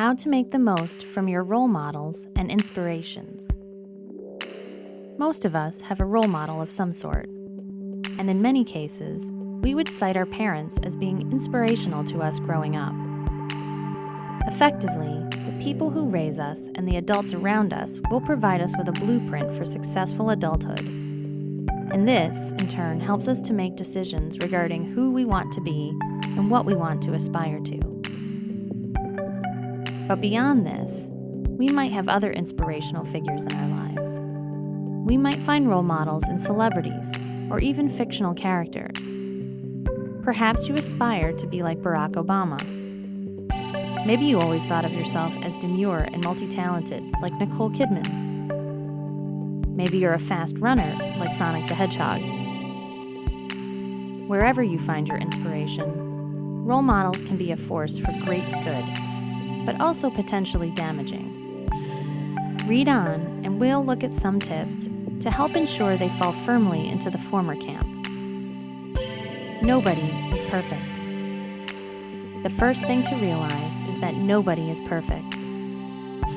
how to make the most from your role models and inspirations. Most of us have a role model of some sort, and in many cases, we would cite our parents as being inspirational to us growing up. Effectively, the people who raise us and the adults around us will provide us with a blueprint for successful adulthood. And this, in turn, helps us to make decisions regarding who we want to be and what we want to aspire to. But beyond this, we might have other inspirational figures in our lives. We might find role models in celebrities or even fictional characters. Perhaps you aspire to be like Barack Obama. Maybe you always thought of yourself as demure and multi talented, like Nicole Kidman. Maybe you're a fast runner, like Sonic the Hedgehog. Wherever you find your inspiration, role models can be a force for great good, but also potentially damaging. Read on, and we'll look at some tips to help ensure they fall firmly into the former camp. Nobody is perfect. The first thing to realize is that nobody is perfect.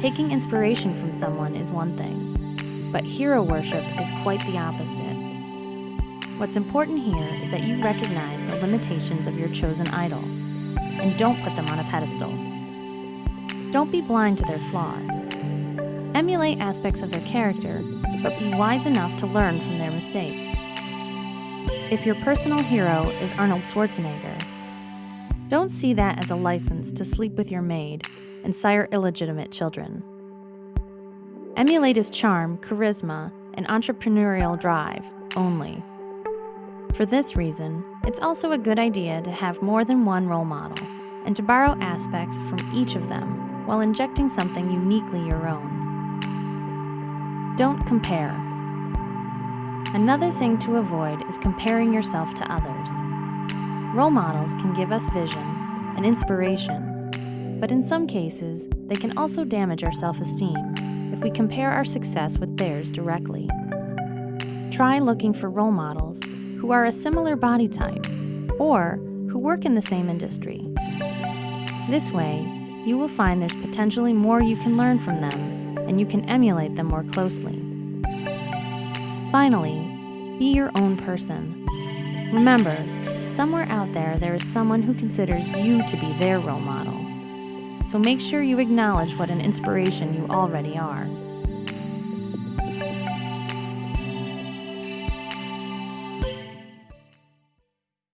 Taking inspiration from someone is one thing, but hero worship is quite the opposite. What's important here is that you recognize the limitations of your chosen idol and don't put them on a pedestal. Don't be blind to their flaws. Emulate aspects of their character, but be wise enough to learn from their mistakes. If your personal hero is Arnold Schwarzenegger, don't see that as a license to sleep with your maid and sire illegitimate children. Emulate his charm, charisma, and entrepreneurial drive only. For this reason, it's also a good idea to have more than one role model and to borrow aspects from each of them while injecting something uniquely your own. Don't compare. Another thing to avoid is comparing yourself to others. Role models can give us vision and inspiration, but in some cases, they can also damage our self esteem if we compare our success with theirs directly. Try looking for role models who are a similar body type or who work in the same industry. This way, you will find there's potentially more you can learn from them and you can emulate them more closely. Finally, be your own person. Remember, somewhere out there, there is someone who considers you to be their role model. So make sure you acknowledge what an inspiration you already are.